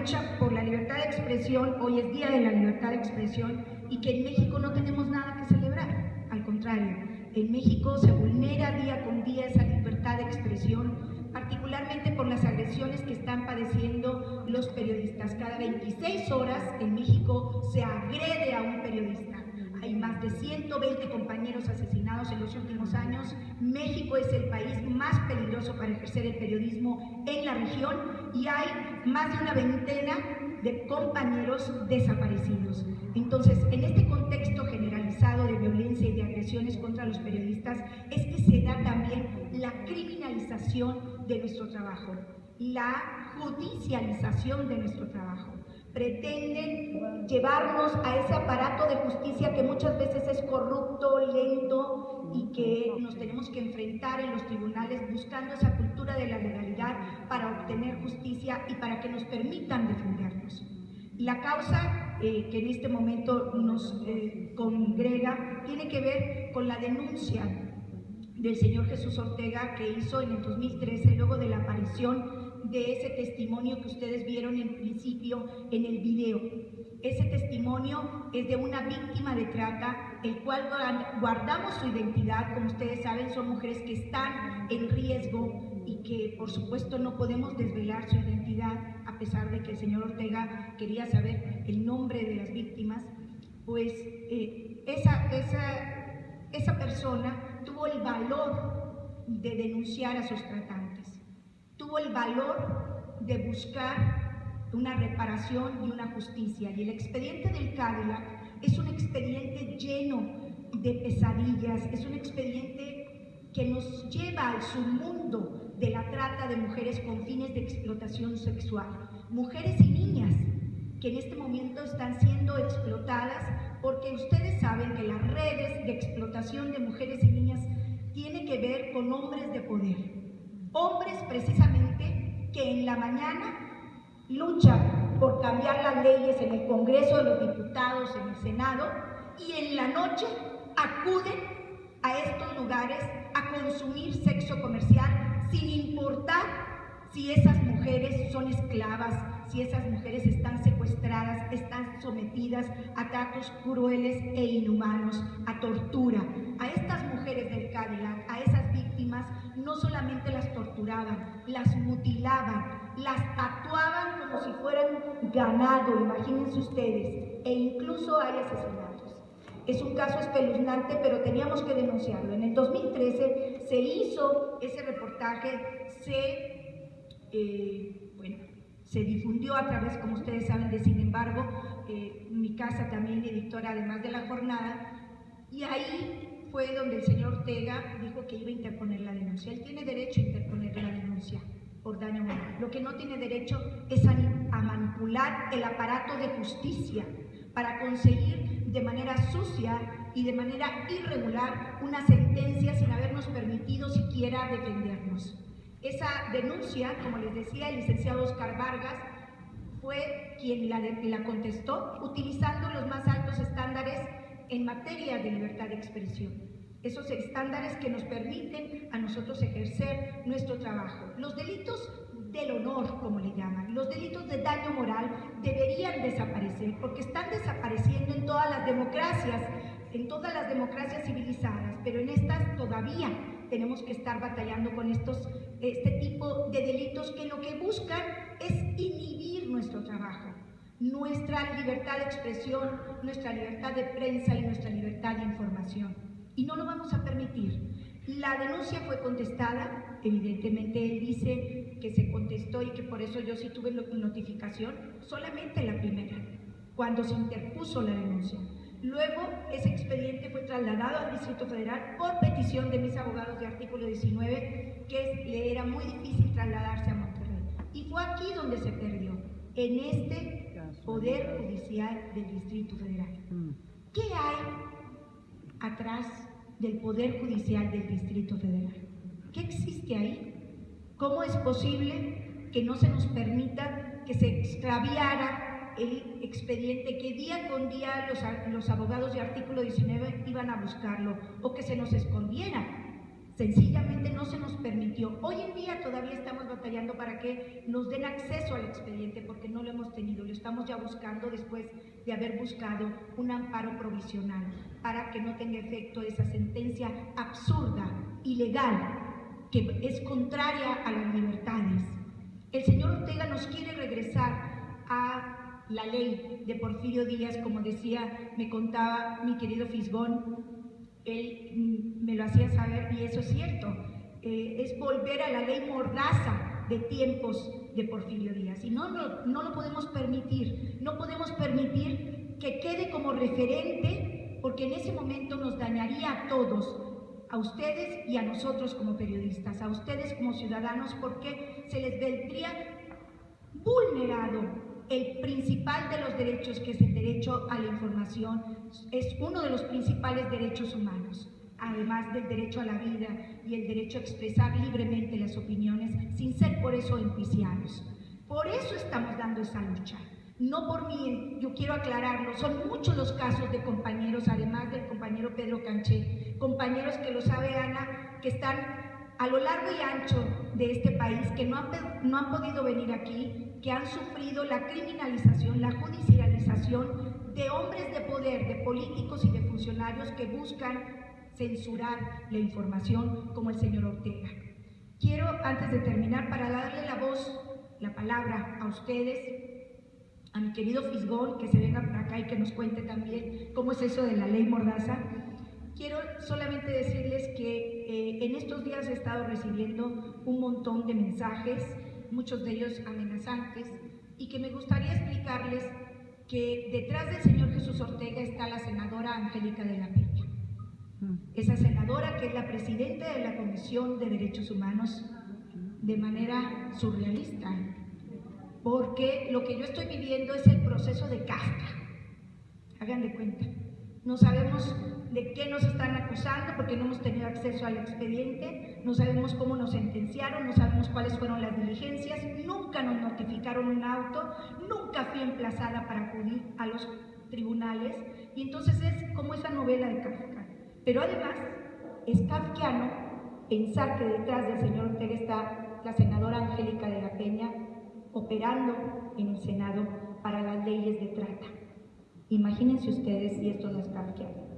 lucha por la libertad de expresión, hoy es Día de la Libertad de Expresión, y que en México no tenemos nada que celebrar. Al contrario, en México se vulnera día con día esa libertad de expresión, particularmente por las agresiones que están padeciendo los periodistas. Cada 26 horas en México se agrede a un periodista. Hay más de 120 compañeros asesinados en los últimos años. México es el país más peligroso para ejercer el periodismo en la región y hay más de una veintena de compañeros desaparecidos. Entonces, en este contexto generalizado de violencia y de agresiones contra los periodistas, es que se da también la criminalización de nuestro trabajo, la judicialización de nuestro trabajo pretenden llevarnos a ese aparato de justicia que muchas veces es corrupto, lento y que nos tenemos que enfrentar en los tribunales buscando esa cultura de la legalidad para obtener justicia y para que nos permitan defendernos. La causa eh, que en este momento nos eh, congrega tiene que ver con la denuncia del señor Jesús Ortega que hizo en el 2013 luego de la aparición de ese testimonio que ustedes vieron en principio en el video. Ese testimonio es de una víctima de trata, el cual guardamos su identidad, como ustedes saben, son mujeres que están en riesgo y que por supuesto no podemos desvelar su identidad, a pesar de que el señor Ortega quería saber el nombre de las víctimas, pues eh, esa, esa, esa persona tuvo el valor de denunciar a sus tratantes el valor de buscar una reparación y una justicia. Y el expediente del Cadillac es un expediente lleno de pesadillas, es un expediente que nos lleva al submundo de la trata de mujeres con fines de explotación sexual. Mujeres y niñas que en este momento están siendo explotadas porque ustedes saben que las redes de explotación de mujeres y niñas tienen que ver con hombres de poder Hombres precisamente que en la mañana luchan por cambiar las leyes en el Congreso de los Diputados, en el Senado, y en la noche acuden a estos lugares a consumir sexo comercial sin importar si esas mujeres son esclavas, si esas mujeres están secuestradas, están sometidas a tratos crueles e inhumanos, a tortura. A estas mujeres del Cadillac, a esas no solamente las torturaban, las mutilaban, las tatuaban como si fueran ganado, imagínense ustedes, e incluso hay asesinatos. Es un caso espeluznante, pero teníamos que denunciarlo. En el 2013 se hizo ese reportaje, se, eh, bueno, se difundió a través, como ustedes saben, de Sin embargo, eh, mi casa también editora, además de la jornada, y ahí fue donde el señor Ortega dijo que iba a interponer la denuncia. Él tiene derecho a interponer la denuncia por daño moral. Lo que no tiene derecho es a, manipular el aparato de justicia para conseguir de manera sucia y de manera irregular una sentencia sin habernos permitido siquiera defendernos. Esa denuncia, como les decía el licenciado Oscar Vargas, fue quien la, la contestó utilizando los más altos estándares en materia de libertad de expresión. Esos estándares que nos permiten a nosotros ejercer nuestro trabajo. Los delitos del honor, como le llaman, los delitos de daño moral deberían desaparecer porque están desapareciendo en todas las democracias, en todas las democracias civilizadas, pero en estas todavía tenemos que estar batallando con estos, este tipo de delitos que lo que buscan es inhibir nuestro trabajo nuestra libertad de expresión, nuestra libertad de prensa y nuestra libertad de información. Y no lo vamos a permitir. La denuncia fue contestada, evidentemente él dice que se contestó y que por eso yo sí tuve notificación, solamente la primera, cuando se interpuso la denuncia. Luego ese expediente fue trasladado al Distrito Federal por petición de mis abogados de artículo 19, que le era muy difícil trasladarse a Monterrey. Y fue aquí donde se perdió, en este Poder Judicial del Distrito Federal. Mm. ¿Qué hay atrás del Poder Judicial del Distrito Federal? ¿Qué existe ahí? ¿Cómo es posible que no se nos permita que se extraviara el expediente, que día con día los, los abogados de artículo 19 iban a buscarlo o que se nos escondiera? Sencillamente no se nos permitió. Hoy en día todavía estamos batallando para que nos den acceso al expediente porque no lo hemos tenido. Lo estamos ya buscando después de haber buscado un amparo provisional para que no tenga efecto esa sentencia absurda, ilegal, que es contraria a las libertades. El señor Ortega nos quiere regresar a la ley de Porfirio Díaz, como decía, me contaba mi querido Fisgón, él mm, me lo hacía saber y eso es cierto, eh, es volver a la ley mordaza de tiempos de Porfirio Díaz. Y no, no, no lo podemos permitir, no podemos permitir que quede como referente, porque en ese momento nos dañaría a todos, a ustedes y a nosotros como periodistas, a ustedes como ciudadanos, porque se les vendría vulnerado el principal de los derechos, que es el derecho a la información, es uno de los principales derechos humanos, además del derecho a la vida y el derecho a expresar libremente las opiniones sin ser por eso enjuiciados. Por eso estamos dando esa lucha. No por mí, yo quiero aclararlo, son muchos los casos de compañeros, además del compañero Pedro Canché, compañeros que lo sabe Ana, que están a lo largo y ancho de este país, que no han, no han podido venir aquí, que han sufrido la criminalización, la judicialización de hombres de poder, de políticos y de funcionarios que buscan censurar la información como el señor Ortega. Quiero, antes de terminar, para darle la voz, la palabra a ustedes, a mi querido Fisgón, que se venga por acá y que nos cuente también cómo es eso de la ley Mordaza, Quiero solamente decirles días he estado recibiendo un montón de mensajes, muchos de ellos amenazantes, y que me gustaría explicarles que detrás del señor Jesús Ortega está la senadora Angélica de la Peña. Mm. Esa senadora que es la presidenta de la Comisión de Derechos Humanos de manera surrealista, porque lo que yo estoy viviendo es el proceso de casta. Hagan de cuenta. No sabemos de qué nos están acusando porque no hemos tenido acceso al expediente, no sabemos cómo nos sentenciaron, no sabemos cuáles fueron las diligencias, nunca nos notificaron un auto, nunca fui emplazada para acudir a los tribunales y entonces es como esa novela de Kafka. Pero además es kafkiano pensar que detrás del señor Ortega está la senadora Angélica de la Peña operando en el Senado para las leyes de trata. Imagínense ustedes si esto no es kafkiano.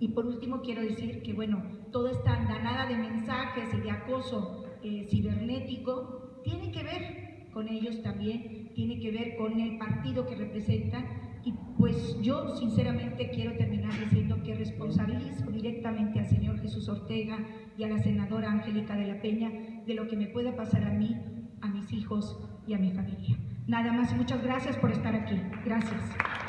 Y por último quiero decir que, bueno, toda esta andanada de mensajes y de acoso eh, cibernético tiene que ver con ellos también, tiene que ver con el partido que representan y pues yo sinceramente quiero terminar diciendo que responsabilizo directamente al señor Jesús Ortega y a la senadora Angélica de la Peña de lo que me pueda pasar a mí, a mis hijos y a mi familia. Nada más, muchas gracias por estar aquí. Gracias.